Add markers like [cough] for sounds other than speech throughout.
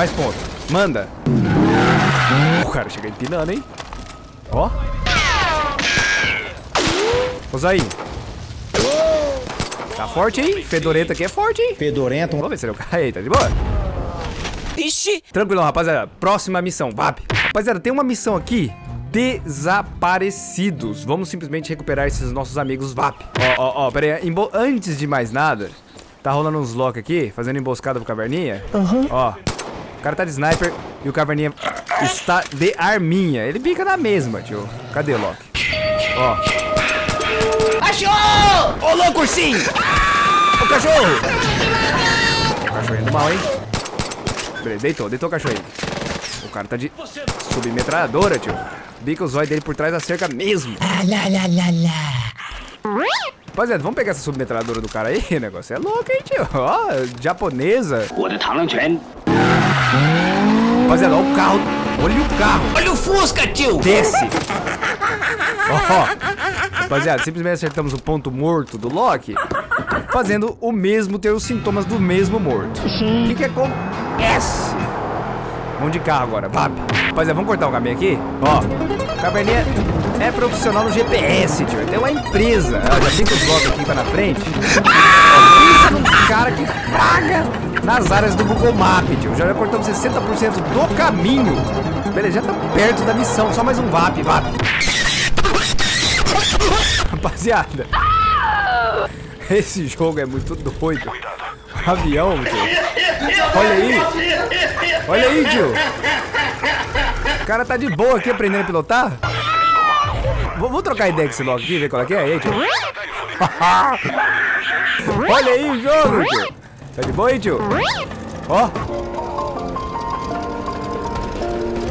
Mais pontos. Manda. O cara chega empinando, hein? Ó. Ô, Zain. Tá forte, hein? Fedorento aqui é forte, hein? Fedorento. Vamos ver se ele é o cara aí, tá de boa? Ixi! Tranquilão, rapaziada. Próxima missão, VAP. Rapaziada, tem uma missão aqui. Desaparecidos. Vamos simplesmente recuperar esses nossos amigos VAP. Ó, ó, ó, pera aí. Embo- Antes de mais nada, tá rolando uns lock aqui, fazendo emboscada pro Caverninha. Ó, o cara tá de sniper e o Caverninha está de arminha. Ele pica na mesma, tio. Cadê o lock? Ó. Achou! Ô, louco, ursinho! O cachorro! O cachorrinho do mal, hein? Beleza, deitou, deitou o cachorrinho. O cara tá de submetralhadora, tio. Bica o zóio dele por trás da cerca mesmo. Rapaziada, vamos pegar essa submetralhadora do cara aí? [laughs] O negócio é louco, hein, tio? Ó, japonesa. Rapaziada, olha o carro. Olha o carro. Olha o Fusca, tio. Desce. Ó, oh, rapaziada, simplesmente acertamos o ponto morto do Loki, fazendo o mesmo ter os sintomas do mesmo morto. O que, que acontece? Vamos de carro agora, vap. Rapaziada, vamos cortar o caminho aqui? Ó, oh, Cabernet é profissional no GPS, tio. Tem uma empresa. Ó, já tem que os blocos aqui pra na frente. Ó, pensa num cara que fraga nas áreas do Google Map, tio. Já cortamos 60% do caminho. Beleza, já tá perto da missão. Só mais um VAP, VAP. Rapaziada, esse jogo é muito doido. Avião, tio. Olha aí. Olha aí, tio. O cara tá de boa aqui aprendendo a pilotar. Vou, vou trocar ideia com esse logo aqui, ver qual é que é. Aí, tio. [laughs] Olha aí o jogo, tio. Tá de boa aí, tio? Ó.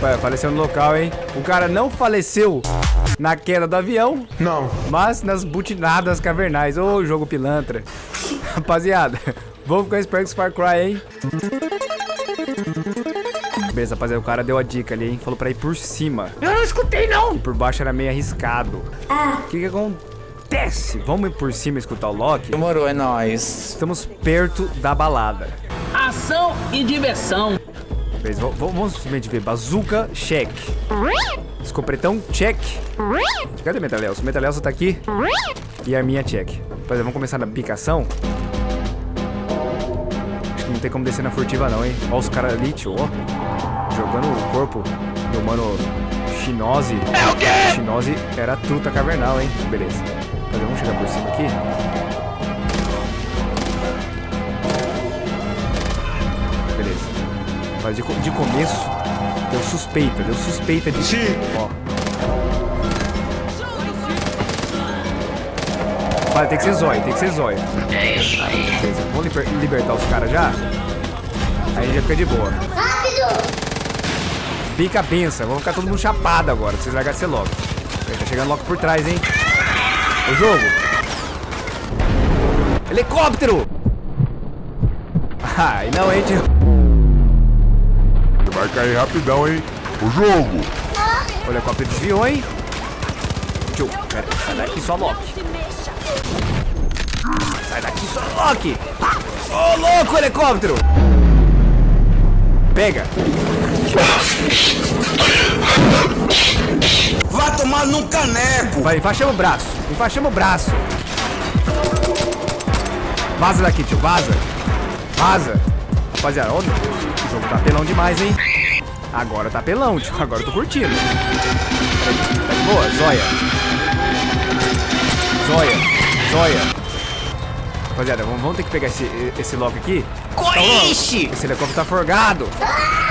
Pai, faleceu no local, hein? O cara não faleceu na queda do avião, Não. mas nas butinadas cavernais. Ô, jogo pilantra. [laughs] Rapaziada, vamos ficar esperto com esse Far Cry, hein? Beleza, rapaziada, o cara deu a dica ali, hein? Falou pra ir por cima. Eu não escutei, não! E por baixo era meio arriscado. O que que acontece? Vamos ir por cima escutar o Loki? Demorou, é nóis. Estamos perto da balada. Ação e diversão. Beleza, vamos simplesmente ver. Bazuca, check. Escopretão, check. Cadê o Metalelso? Tá aqui. E a minha check. Rapaziada, vamos começar na picação. Acho que não tem como descer na furtiva não, hein? Ó os caras ali, tio, ó. Jogando o corpo do mano Chinose. É o quê? Chinose era truta cavernal, hein? Beleza. Vamos chegar por cima aqui. Beleza. Mas de, de começo, deu suspeita, deu suspeita de. Sim. Ó. Vai, tem que ser zóio, tem que ser zóio. É isso aí. Beleza, vamos liber- libertar os caras já? Aí já fica de boa. Pica a benção, vamos ficar todo mundo chapado agora, pra vocês largarem ser logo. Tá chegando logo por trás, hein? O jogo. Helicóptero! [laughs] Ai, não, hein, tio? Vai cair rapidão, hein? O jogo! O helicóptero desviou, hein? Tio, pera, sai daqui só Loki. Sai daqui só Loki! Ô, louco, helicóptero! Pega! Vai tomar num caneco. Vai, enfaixamos o braço. Enfaixamos o braço. Vaza daqui, tio. Vaza. Vaza. Rapaziada, ó, o jogo tá pelão demais, hein? Agora tá pelão, tio. Agora eu tô curtindo. Boa? Zóia. Zóia. Zóia. Rapaziada, vamos, vamos ter que pegar esse, esse logo aqui. Coixe! Esse helicóptero tá forgado.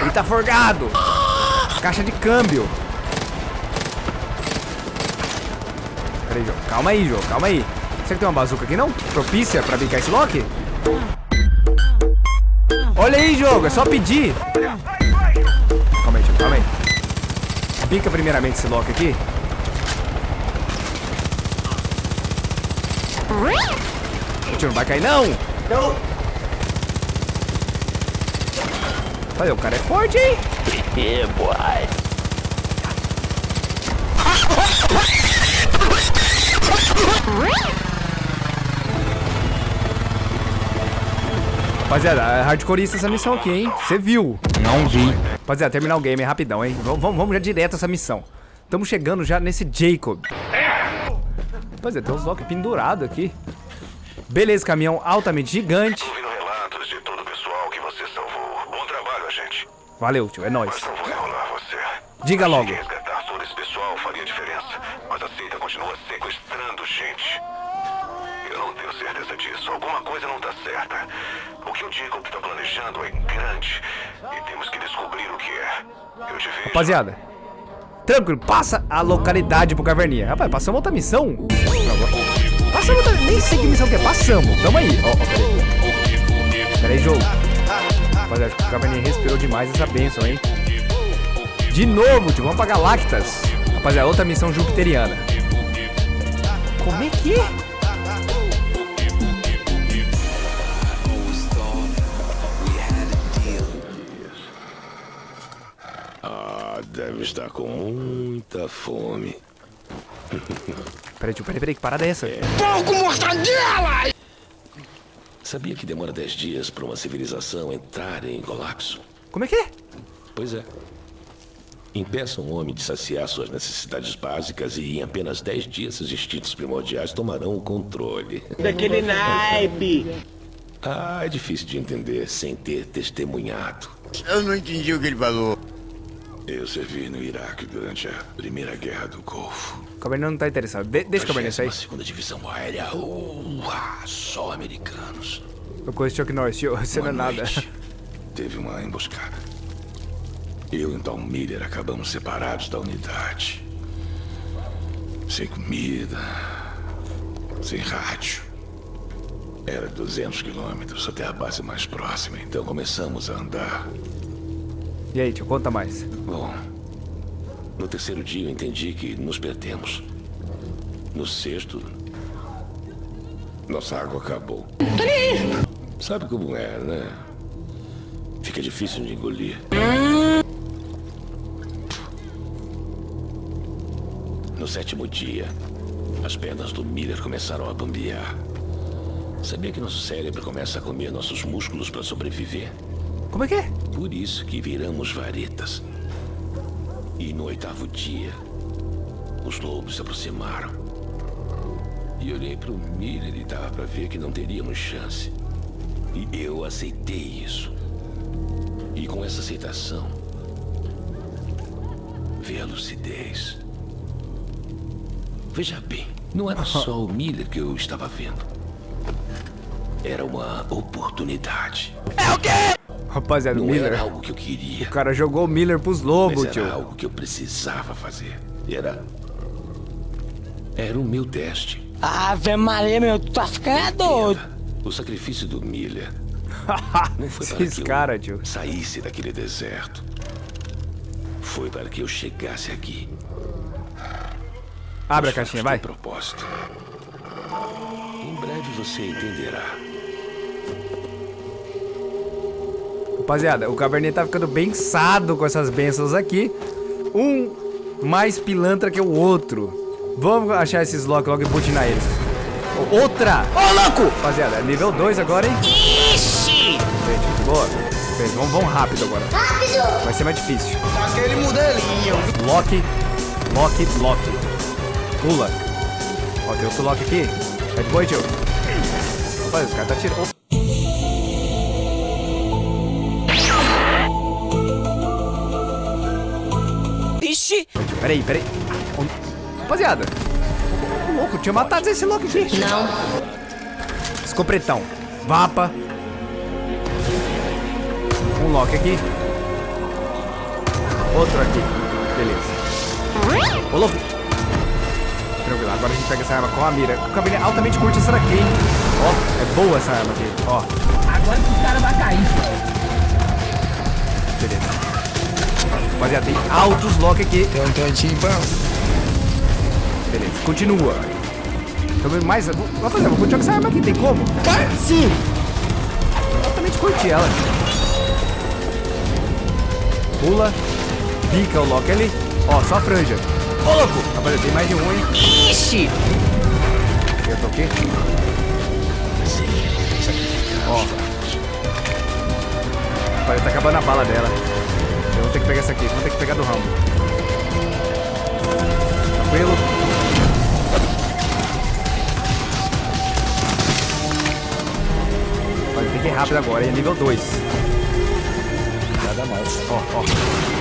Ele tá forgado. Caixa de câmbio. Calma aí, Jô. Calma aí. Será que tem uma bazuca aqui, não? Propícia pra bicar esse Loki? Olha aí, jogo. É só pedir. Calma aí. Calma aí. Bica primeiramente esse Loki aqui. Não vai cair, não. Não. Olha, o cara é forte, hein? Yeah, [laughs] boy. Rapaziada, é hardcoreista essa missão aqui, hein? Você viu? Não vi. Rapaziada, terminar o game é rapidão, hein? Vamos, vamos, vamos já direto essa missão. Estamos chegando já nesse Jacob. Rapaziada, tem uns Loki pendurado aqui. Beleza, caminhão altamente gigante. Trabalho. Valeu, tio, é nóis. Diga logo. Alguma coisa não tá certa. O que o Jacob tá planejando é grande. E temos que descobrir o que é. Eu te vejo. Rapaziada, tranquilo, passa a localidade pro Caverninha. Rapaz, passamos outra missão? Passamos outra... Nem sei que missão que é, passamos. Tamo aí. Ó, ó, peraí. Peraí, jogo. Rapaziada, acho que o Caverninha respirou demais essa benção, hein? De novo, tio, vamos pra Galactas. Rapaziada, outra missão jupiteriana. Como é que é? Ah, deve estar com muita fome. Peraí, tio, peraí, peraí, que parada é essa? Sabia que demora 10 dias para uma civilização entrar em colapso? Como é que é? Pois é. Impeça um homem de saciar suas necessidades básicas e em apenas 10 dias seus instintos primordiais tomarão o controle. Daquele naipe. Ah, é difícil de entender sem ter testemunhado. Eu não entendi o que ele falou. Eu servi no Iraque durante a Primeira Guerra do Golfo. O Caverninha não tá interessado. De deixa o Caverninha sair. segunda divisão aérea. Uá, só americanos. Eu conheço Chuck Norris, você não é nada. Teve uma emboscada. Eu e Tom Miller acabamos separados da unidade. Sem comida, sem rádio. Era 200 quilômetros até a base mais próxima, então começamos a andar. E aí, tio, conta mais. Bom, no terceiro dia eu entendi que nos perdemos. No sexto, nossa água acabou. Sabe como é, né? Fica difícil de engolir. No sétimo dia, as pernas do Miller começaram a bambear. Sabia que nosso cérebro começa a comer nossos músculos para sobreviver? Como é que é? Por isso que viramos varetas. E no oitavo dia, os lobos se aproximaram. E olhei para o Miller e dava para ver que não teríamos chance. E eu aceitei isso. E com essa aceitação, veio a lucidez. Veja bem, não era [laughs] só o Miller que eu estava vendo. Era uma oportunidade. Rapaziada, o Não Miller. era algo que eu queria. O cara jogou o Miller pros lobos, Mas tio. era algo que eu precisava fazer. Era. Era o meu teste. Ave Maria, meu, tu tá ficando doido. O sacrifício do Miller [laughs] não foi para Esses que eu cara, tio. saísse daquele deserto. Foi para que eu chegasse aqui. Abre a caixinha, vai. propósito. Em breve você entenderá. Rapaziada, o Cabernet tá ficando bem sado com essas bênçãos aqui. Um mais pilantra que o outro. Vamos achar esses Loki logo e butinar eles. Outra! Ô, louco! Rapaziada, é nível 2 agora, hein? Ixi! Gente, boa. Gente, vamos, vamos rápido agora. Rápido! Vai ser mais difícil. Aquele modelinho. Loki, Loki, Loki. Pula. Ó, tem outro Loki aqui. É de boa, tio. Rapaz, os caras tá tirando. Peraí, peraí. Onde- Rapaziada. Ô, louco, tinha matado esse Loki aqui. Não. Escopretão. Vapa. Um Loki aqui. Outro aqui. Beleza. Ô, louco. Tranquilo, agora a gente pega essa arma com a mira. O Cabernet altamente curte essa daqui, hein? Ó, é boa essa arma aqui. Ó, Agora que o cara vai cair. beleza. Rapaziada, tem altos Loki aqui. Tem um tantinho bom. Beleza, continua. Também mais. Rapaziada, vou continuar com essa arma aqui, tem como? Sim! Altamente curti ela. Pula. Pica o Loki ali. Ó, só a franja. Ô, louco! Rapaziada, tem mais de um, hein? Ixi! Eu tô aqui. Ó. tá acabando a bala dela. Vou ter que pegar essa aqui. Vou ter que pegar do Rambo. Tranquilo. Tem que ir rápido agora, é nível 2. Nada mais. Ó, ó.